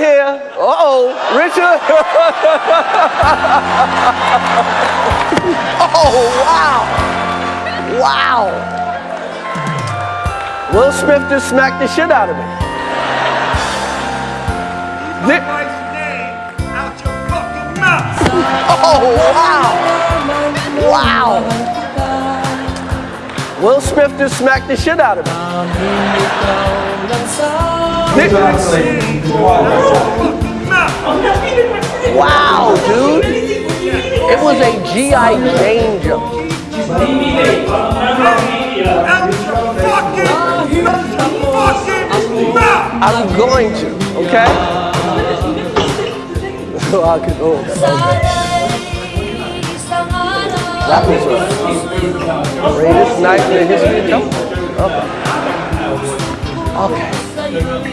here. Uh-oh, Richard. oh, wow. Wow. Will Smith just smacked the shit out of me. Oh, wow. Wow. Will Smith just smacked the shit out of me. Wow, dude. It was a G.I. Jane jump. I'm going to, okay? I could, oh, that was the greatest night in the history of. Okay. Okay.